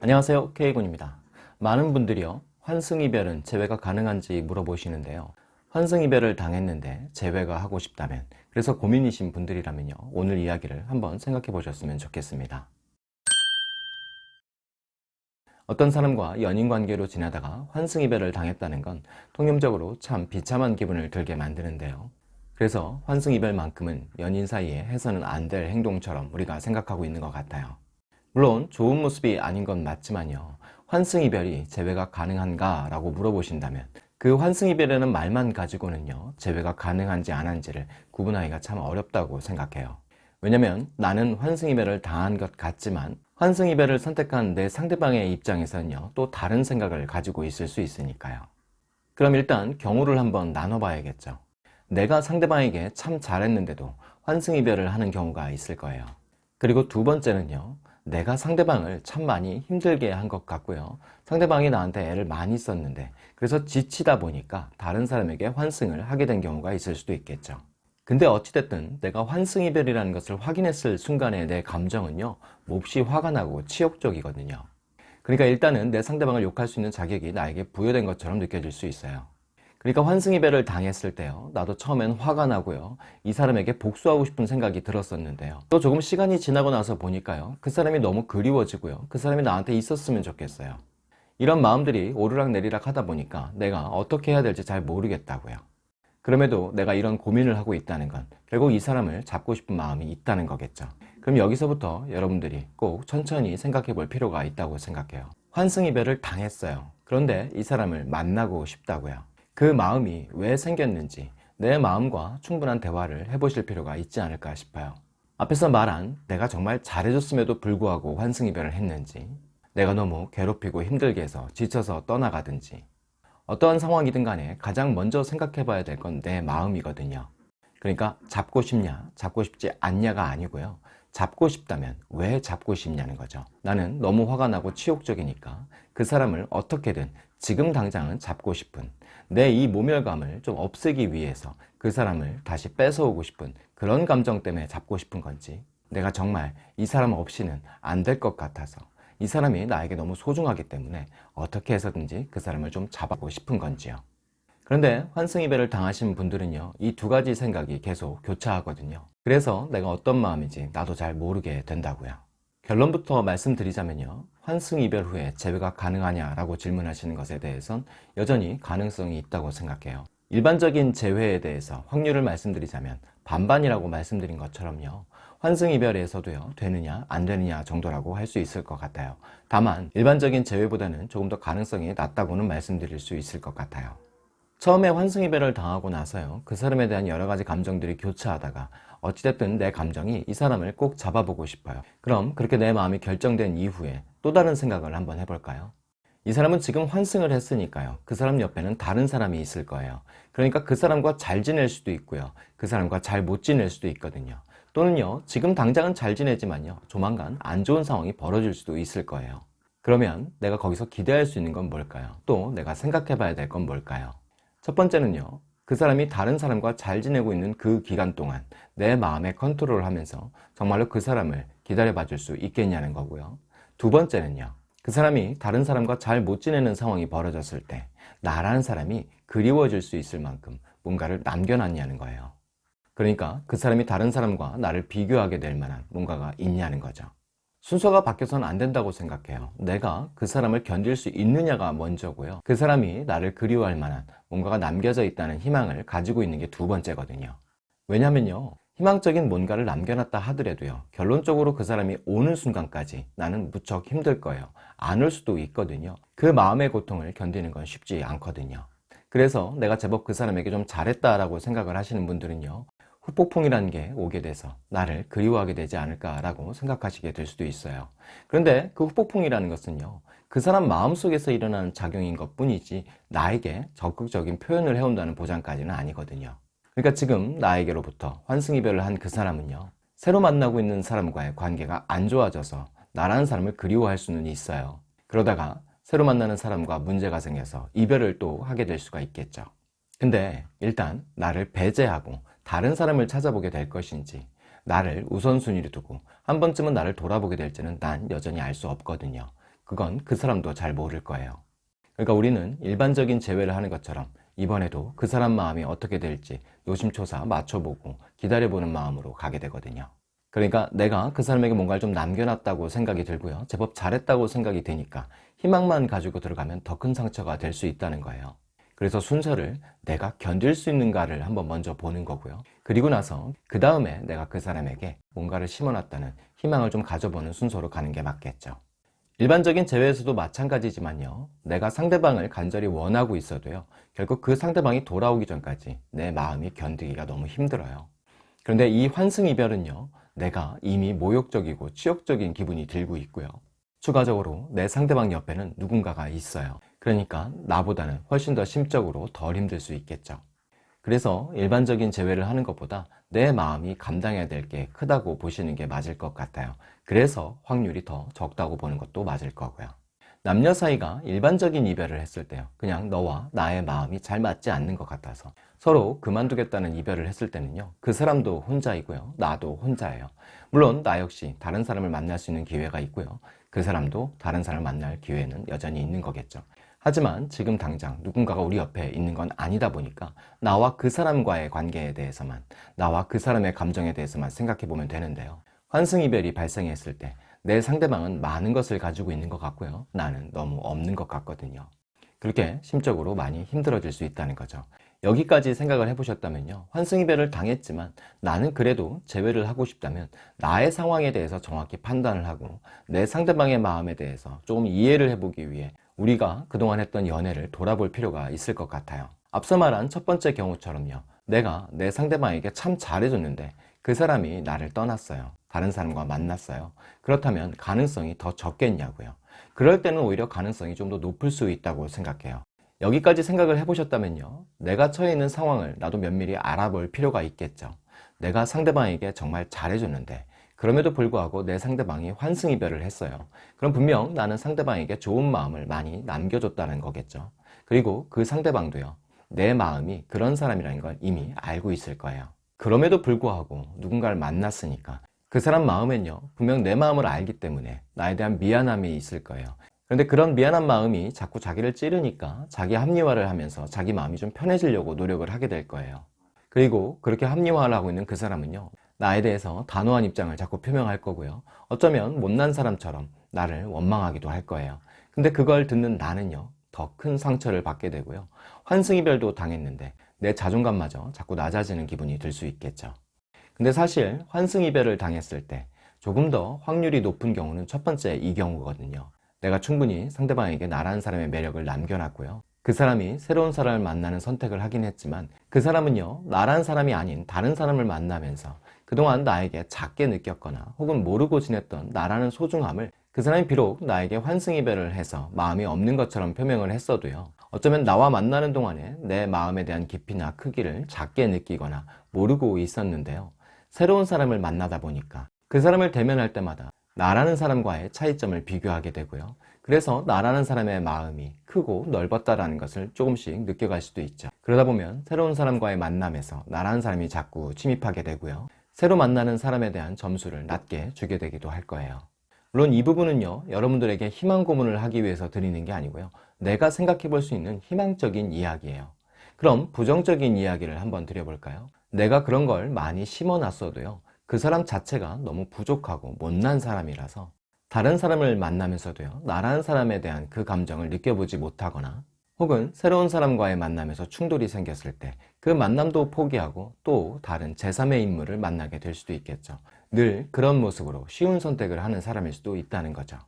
안녕하세요 K군입니다. 많은 분들이요 환승이별은 재회가 가능한지 물어보시는데요. 환승이별을 당했는데 재회가 하고 싶다면 그래서 고민이신 분들이라면요 오늘 이야기를 한번 생각해 보셨으면 좋겠습니다. 어떤 사람과 연인관계로 지나다가 환승이별을 당했다는 건 통념적으로 참 비참한 기분을 들게 만드는데요. 그래서 환승이별만큼은 연인 사이에 해서는 안 될 행동처럼 우리가 생각하고 있는 것 같아요 물론 좋은 모습이 아닌 건 맞지만요. 환승이별이 재회가 가능한가 라고 물어보신다면 그 환승이별이라는 말만 가지고는요 재회가 가능한지 안 한지를 구분하기가 참 어렵다고 생각해요. 왜냐면 나는 환승이별을 당한 것 같지만 환승이별을 선택한 내 상대방의 입장에서는요 또 다른 생각을 가지고 있을 수 있으니까요. 그럼 일단 경우를 한번 나눠봐야겠죠. 내가 상대방에게 참 잘했는데도 환승이별을 하는 경우가 있을 거예요. 그리고 두 번째는요 내가 상대방을 참 많이 힘들게 한 것 같고요. 상대방이 나한테 애를 많이 썼는데 그래서 지치다 보니까 다른 사람에게 환승을 하게 된 경우가 있을 수도 있겠죠. 근데 어찌됐든 내가 환승이별이라는 것을 확인했을 순간에 내 감정은요 몹시 화가 나고 치욕적이거든요. 그러니까 일단은 내 상대방을 욕할 수 있는 자격이 나에게 부여된 것처럼 느껴질 수 있어요 그러니까 환승이별을 당했을 때요. 나도 처음엔 화가 나고요. 이 사람에게 복수하고 싶은 생각이 들었었는데요. 또 조금 시간이 지나고 나서 보니까요. 그 사람이 너무 그리워지고요. 그 사람이 나한테 있었으면 좋겠어요. 이런 마음들이 오르락내리락 하다 보니까 내가 어떻게 해야 될지 잘 모르겠다고요. 그럼에도 내가 이런 고민을 하고 있다는 건 결국 이 사람을 잡고 싶은 마음이 있다는 거겠죠. 그럼 여기서부터 여러분들이 꼭 천천히 생각해 볼 필요가 있다고 생각해요. 환승이별을 당했어요. 그런데 이 사람을 만나고 싶다고요 그 마음이 왜 생겼는지 내 마음과 충분한 대화를 해보실 필요가 있지 않을까 싶어요. 앞에서 말한 내가 정말 잘해줬음에도 불구하고 환승이별을 했는지 내가 너무 괴롭히고 힘들게 해서 지쳐서 떠나가든지 어떠한 상황이든 간에 가장 먼저 생각해 봐야 될 건 내 마음이거든요. 그러니까 잡고 싶냐 잡고 싶지 않냐가 아니고요. 잡고 싶다면 왜 잡고 싶냐는 거죠. 나는 너무 화가 나고 치욕적이니까 그 사람을 어떻게든 지금 당장은 잡고 싶은 내 이 모멸감을 좀 없애기 위해서 그 사람을 다시 뺏어오고 싶은 그런 감정 때문에 잡고 싶은 건지 내가 정말 이 사람 없이는 안 될 것 같아서 이 사람이 나에게 너무 소중하기 때문에 어떻게 해서든지 그 사람을 좀 잡아보고 싶은 건지요. 그런데 환승이별을 당하신 분들은요 이 두 가지 생각이 계속 교차하거든요. 그래서 내가 어떤 마음인지 나도 잘 모르게 된다고요 결론부터 말씀드리자면요. 환승 이별 후에 재회가 가능하냐 라고 질문하시는 것에 대해선 여전히 가능성이 있다고 생각해요. 일반적인 재회에 대해서 확률을 말씀드리자면 반반이라고 말씀드린 것처럼요. 환승 이별에서도요 되느냐 안 되느냐 정도라고 할 수 있을 것 같아요. 다만 일반적인 재회보다는 조금 더 가능성이 낮다고는 말씀드릴 수 있을 것 같아요 처음에 환승이별을 당하고 나서요. 그 사람에 대한 여러 가지 감정들이 교차하다가 어찌됐든 내 감정이 이 사람을 꼭 잡아보고 싶어요. 그럼 그렇게 내 마음이 결정된 이후에 또 다른 생각을 한번 해볼까요? 이 사람은 지금 환승을 했으니까요. 그 사람 옆에는 다른 사람이 있을 거예요. 그러니까 그 사람과 잘 지낼 수도 있고요. 그 사람과 잘 못 지낼 수도 있거든요. 또는요 지금 당장은 잘 지내지만요 조만간 안 좋은 상황이 벌어질 수도 있을 거예요. 그러면 내가 거기서 기대할 수 있는 건 뭘까요? 또 내가 생각해 봐야 될 건 뭘까요? 첫 번째는요 그 사람이 다른 사람과 잘 지내고 있는 그 기간 동안 내 마음의 컨트롤을 하면서 정말로 그 사람을 기다려 봐줄 수 있겠냐는 거고요. 두 번째는요 그 사람이 다른 사람과 잘 못 지내는 상황이 벌어졌을 때 나라는 사람이 그리워질 수 있을 만큼 뭔가를 남겨놨냐는 거예요. 그러니까 그 사람이 다른 사람과 나를 비교하게 될 만한 뭔가가 있냐는 거죠 순서가 바뀌어서는 안 된다고 생각해요. 내가 그 사람을 견딜 수 있느냐가 먼저고요. 그 사람이 나를 그리워할 만한 뭔가가 남겨져 있다는 희망을 가지고 있는 게 두 번째거든요. 왜냐면요 희망적인 뭔가를 남겨놨다 하더라도요 결론적으로 그 사람이 오는 순간까지 나는 무척 힘들 거예요. 안 올 수도 있거든요. 그 마음의 고통을 견디는 건 쉽지 않거든요. 그래서 내가 제법 그 사람에게 좀 잘했다라고 생각을 하시는 분들은요 후폭풍이라는 게 오게 돼서 나를 그리워하게 되지 않을까 라고 생각하시게 될 수도 있어요. 그런데 그 후폭풍이라는 것은요 그 사람 마음속에서 일어나는 작용인 것 뿐이지 나에게 적극적인 표현을 해온다는 보장까지는 아니거든요. 그러니까 지금 나에게로부터 환승이별을 한 그 사람은요 새로 만나고 있는 사람과의 관계가 안 좋아져서 나라는 사람을 그리워할 수는 있어요. 그러다가 새로 만나는 사람과 문제가 생겨서 이별을 또 하게 될 수가 있겠죠. 근데 일단 나를 배제하고 다른 사람을 찾아보게 될 것인지 나를 우선순위로 두고 한 번쯤은 나를 돌아보게 될지는 난 여전히 알 수 없거든요 그건 그 사람도 잘 모를 거예요. 그러니까 우리는 일반적인 재회를 하는 것처럼 이번에도 그 사람 마음이 어떻게 될지 노심초사 맞춰보고 기다려보는 마음으로 가게 되거든요. 그러니까 내가 그 사람에게 뭔가를 좀 남겨놨다고 생각이 들고요. 제법 잘했다고 생각이 되니까 희망만 가지고 들어가면 더 큰 상처가 될 수 있다는 거예요. 그래서 순서를 내가 견딜 수 있는가를 한번 먼저 보는 거고요. 그리고 나서 그 다음에 내가 그 사람에게 뭔가를 심어놨다는 희망을 좀 가져보는 순서로 가는 게 맞겠죠. 일반적인 재회에서도 마찬가지지만요. 내가 상대방을 간절히 원하고 있어도요. 결국 그 상대방이 돌아오기 전까지 내 마음이 견디기가 너무 힘들어요. 그런데 이 환승이별은요. 내가 이미 모욕적이고 치욕적인 기분이 들고 있고요. 추가적으로 내 상대방 옆에는 누군가가 있어요. 그러니까 나보다는 훨씬 더 심적으로 덜 힘들 수 있겠죠. 그래서 일반적인 재회를 하는 것보다 내 마음이 감당해야 될 게 크다고 보시는 게 맞을 것 같아요. 그래서 확률이 더 적다고 보는 것도 맞을 거고요. 남녀 사이가 일반적인 이별을 했을 때요. 그냥 너와 나의 마음이 잘 맞지 않는 것 같아서 서로 그만두겠다는 이별을 했을 때는요. 그 사람도 혼자이고요. 나도 혼자예요. 물론 나 역시 다른 사람을 만날 수 있는 기회가 있고요. 그 사람도 다른 사람을 만날 기회는 여전히 있는 거겠죠. 하지만 지금 당장 누군가가 우리 옆에 있는 건 아니다 보니까 나와 그 사람과의 관계에 대해서만 나와 그 사람의 감정에 대해서만 생각해 보면 되는데요. 환승이별이 발생했을 때 내 상대방은 많은 것을 가지고 있는 것 같고요. 나는 너무 없는 것 같거든요. 그렇게 심적으로 많이 힘들어질 수 있다는 거죠. 여기까지 생각을 해보셨다면요. 환승이별을 당했지만 나는 그래도 재회를 하고 싶다면 나의 상황에 대해서 정확히 판단을 하고 내 상대방의 마음에 대해서 조금 이해를 해보기 위해 우리가 그동안 했던 연애를 돌아볼 필요가 있을 것 같아요. 앞서 말한 첫 번째 경우처럼요. 내가 내 상대방에게 참 잘해줬는데 그 사람이 나를 떠났어요. 다른 사람과 만났어요. 그렇다면 가능성이 더 적겠냐고요. 그럴 때는 오히려 가능성이 좀 더 높을 수 있다고 생각해요. 여기까지 생각을 해보셨다면요. 내가 처해 있는 상황을 나도 면밀히 알아볼 필요가 있겠죠. 내가 상대방에게 정말 잘해줬는데 그럼에도 불구하고 내 상대방이 환승이별을 했어요. 그럼 분명 나는 상대방에게 좋은 마음을 많이 남겨줬다는 거겠죠. 그리고 그 상대방도요. 내 마음이 그런 사람이라는 걸 이미 알고 있을 거예요. 그럼에도 불구하고 누군가를 만났으니까 그 사람 마음엔요 분명 내 마음을 알기 때문에 나에 대한 미안함이 있을 거예요 그런데 그런 미안한 마음이 자꾸 자기를 찌르니까 자기 합리화를 하면서 자기 마음이 좀 편해지려고 노력을 하게 될 거예요 그리고 그렇게 합리화를 하고 있는 그 사람은요 나에 대해서 단호한 입장을 자꾸 표명할 거고요. 어쩌면 못난 사람처럼 나를 원망하기도 할 거예요. 근데 그걸 듣는 나는요 더 큰 상처를 받게 되고요. 환승이별도 당했는데 내 자존감마저 자꾸 낮아지는 기분이 들 수 있겠죠. 근데 사실 환승이별을 당했을 때 조금 더 확률이 높은 경우는 첫 번째 이 경우거든요. 내가 충분히 상대방에게 나라는 사람의 매력을 남겨놨고요. 그 사람이 새로운 사람을 만나는 선택을 하긴 했지만 그 사람은요 나란 사람이 아닌 다른 사람을 만나면서 그동안 나에게 작게 느꼈거나 혹은 모르고 지냈던 나라는 소중함을 그 사람이 비록 나에게 환승이별을 해서 마음이 없는 것처럼 표명을 했어도요 어쩌면 나와 만나는 동안에 내 마음에 대한 깊이나 크기를 작게 느끼거나 모르고 있었는데요 새로운 사람을 만나다 보니까 그 사람을 대면할 때마다 나라는 사람과의 차이점을 비교하게 되고요. 그래서 나라는 사람의 마음이 크고 넓었다라는 것을 조금씩 느껴갈 수도 있죠. 그러다 보면 새로운 사람과의 만남에서 나라는 사람이 자꾸 침입하게 되고요. 새로 만나는 사람에 대한 점수를 낮게 주게 되기도 할 거예요. 물론 이 부분은요. 여러분들에게 희망 고문을 하기 위해서 드리는 게 아니고요. 내가 생각해 볼 수 있는 희망적인 이야기예요. 그럼 부정적인 이야기를 한번 드려볼까요? 내가 그런 걸 많이 심어놨어도요 그 사람 자체가 너무 부족하고 못난 사람이라서 다른 사람을 만나면서도요 나라는 사람에 대한 그 감정을 느껴보지 못하거나 혹은 새로운 사람과의 만남에서 충돌이 생겼을 때 그 만남도 포기하고 또 다른 제3의 인물을 만나게 될 수도 있겠죠. 늘 그런 모습으로 쉬운 선택을 하는 사람일 수도 있다는 거죠.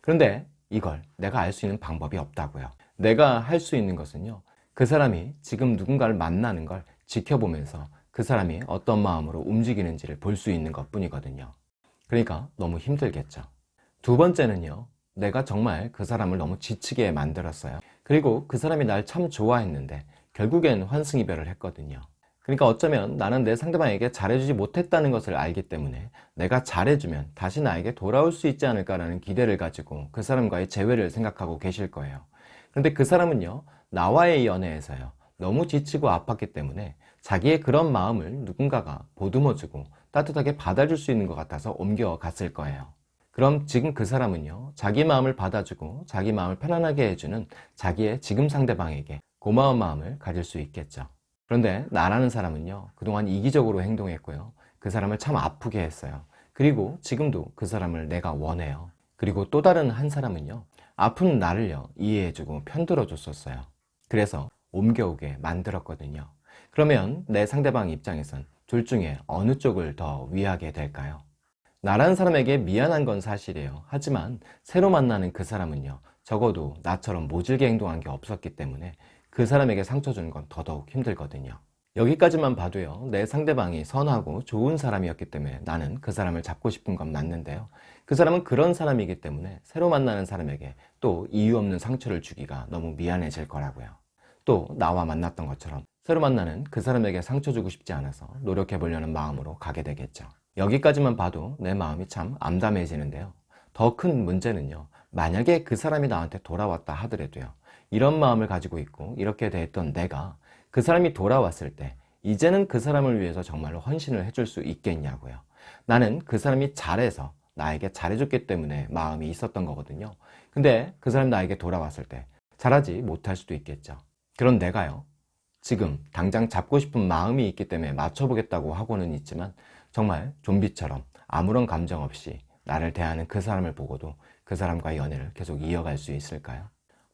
그런데 이걸 내가 알 수 있는 방법이 없다고요. 내가 할 수 있는 것은요 그 사람이 지금 누군가를 만나는 걸 지켜보면서 그 사람이 어떤 마음으로 움직이는지를 볼 수 있는 것 뿐이거든요. 그러니까 너무 힘들겠죠. 두 번째는요 내가 정말 그 사람을 너무 지치게 만들었어요. 그리고 그 사람이 날 참 좋아했는데 결국엔 환승이별을 했거든요. 그러니까 어쩌면 나는 내 상대방에게 잘해주지 못했다는 것을 알기 때문에 내가 잘해주면 다시 나에게 돌아올 수 있지 않을까라는 기대를 가지고 그 사람과의 재회를 생각하고 계실 거예요. 그런데 그 사람은요 나와의 연애에서요 너무 지치고 아팠기 때문에 자기의 그런 마음을 누군가가 보듬어주고 따뜻하게 받아줄 수 있는 것 같아서 옮겨갔을 거예요 그럼 지금 그 사람은요 자기 마음을 받아주고 자기 마음을 편안하게 해주는 자기의 지금 상대방에게 고마운 마음을 가질 수 있겠죠. 그런데 나라는 사람은요 그동안 이기적으로 행동했고요. 그 사람을 참 아프게 했어요. 그리고 지금도 그 사람을 내가 원해요. 그리고 또 다른 한 사람은요 아픈 나를요 이해해주고 편들어 줬었어요. 그래서 옮겨오게 만들었거든요. 그러면 내 상대방 입장에선 둘 중에 어느 쪽을 더 위하게 될까요? 나라는 사람에게 미안한 건 사실이에요. 하지만 새로 만나는 그 사람은요 적어도 나처럼 모질게 행동한 게 없었기 때문에 그 사람에게 상처 주는 건 더더욱 힘들거든요. 여기까지만 봐도요 내 상대방이 선하고 좋은 사람이었기 때문에 나는 그 사람을 잡고 싶은 건 맞는데요. 그 사람은 그런 사람이기 때문에 새로 만나는 사람에게 또 이유 없는 상처를 주기가 너무 미안해질 거라고요. 또 나와 만났던 것처럼 새로 만나는 그 사람에게 상처 주고 싶지 않아서 노력해 보려는 마음으로 가게 되겠죠 여기까지만 봐도 내 마음이 참 암담해지는데요. 더 큰 문제는요. 만약에 그 사람이 나한테 돌아왔다 하더라도요. 이런 마음을 가지고 있고 이렇게 대했던 내가 그 사람이 돌아왔을 때 이제는 그 사람을 위해서 정말로 헌신을 해줄 수 있겠냐고요. 나는 그 사람이 잘해서 나에게 잘해줬기 때문에 마음이 있었던 거거든요. 근데 그 사람이 나에게 돌아왔을 때 잘하지 못할 수도 있겠죠. 그런 내가요. 지금 당장 잡고 싶은 마음이 있기 때문에 맞춰보겠다고 하고는 있지만 정말 좀비처럼 아무런 감정 없이 나를 대하는 그 사람을 보고도 그 사람과의 연애를 계속 이어갈 수 있을까요?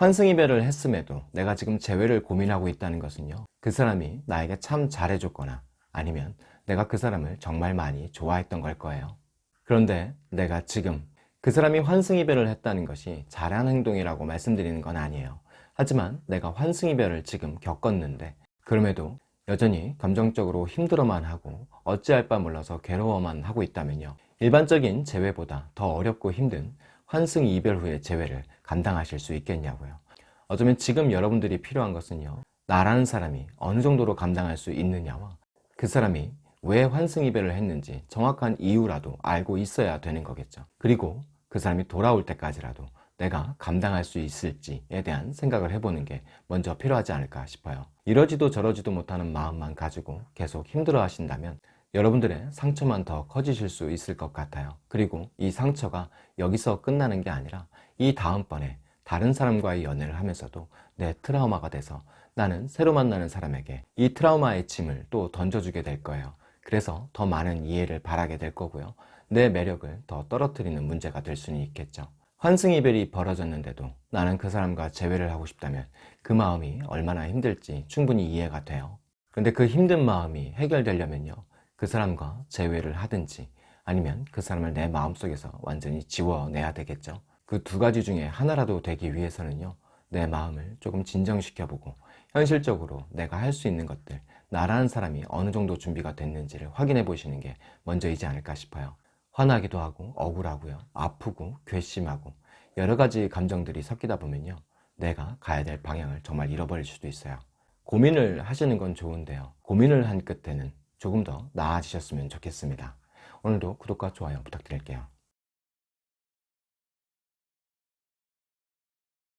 환승이별을 했음에도 내가 지금 재회를 고민하고 있다는 것은요 그 사람이 나에게 참 잘해줬거나 아니면 내가 그 사람을 정말 많이 좋아했던 걸 거예요 그런데 내가 지금 그 사람이 환승이별을 했다는 것이 잘한 행동이라고 말씀드리는 건 아니에요 하지만 내가 환승이별을 지금 겪었는데 그럼에도 여전히 감정적으로 힘들어만 하고 어찌할 바 몰라서 괴로워만 하고 있다면요. 일반적인 재회보다 더 어렵고 힘든 환승 이별 후의 재회를 감당하실 수 있겠냐고요. 어쩌면 지금 여러분들이 필요한 것은요. 나라는 사람이 어느 정도로 감당할 수 있느냐와 그 사람이 왜 환승 이별을 했는지 정확한 이유라도 알고 있어야 되는 거겠죠. 그리고 그 사람이 돌아올 때까지라도 내가 감당할 수 있을지에 대한 생각을 해보는 게 먼저 필요하지 않을까 싶어요. 이러지도 저러지도 못하는 마음만 가지고 계속 힘들어 하신다면 여러분들의 상처만 더 커지실 수 있을 것 같아요. 그리고 이 상처가 여기서 끝나는 게 아니라 이 다음번에 다른 사람과의 연애를 하면서도 내 트라우마가 돼서 나는 새로 만나는 사람에게 이 트라우마의 짐을 또 던져주게 될 거예요. 그래서 더 많은 이해를 바라게 될 거고요. 내 매력을 더 떨어뜨리는 문제가 될 수는 있겠죠 환승이별이 벌어졌는데도 나는 그 사람과 재회를 하고 싶다면 그 마음이 얼마나 힘들지 충분히 이해가 돼요. 근데 그 힘든 마음이 해결되려면요. 그 사람과 재회를 하든지 아니면 그 사람을 내 마음속에서 완전히 지워내야 되겠죠. 그 두 가지 중에 하나라도 되기 위해서는요. 내 마음을 조금 진정시켜보고 현실적으로 내가 할 수 있는 것들 나라는 사람이 어느 정도 준비가 됐는지를 확인해 보시는 게 먼저이지 않을까 싶어요 화나기도 하고 억울하고요. 아프고 괘씸하고 여러 가지 감정들이 섞이다 보면요. 내가 가야 될 방향을 정말 잃어버릴 수도 있어요. 고민을 하시는 건 좋은데요. 고민을 한 끝에는 조금 더 나아지셨으면 좋겠습니다. 오늘도 구독과 좋아요 부탁드릴게요